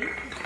week.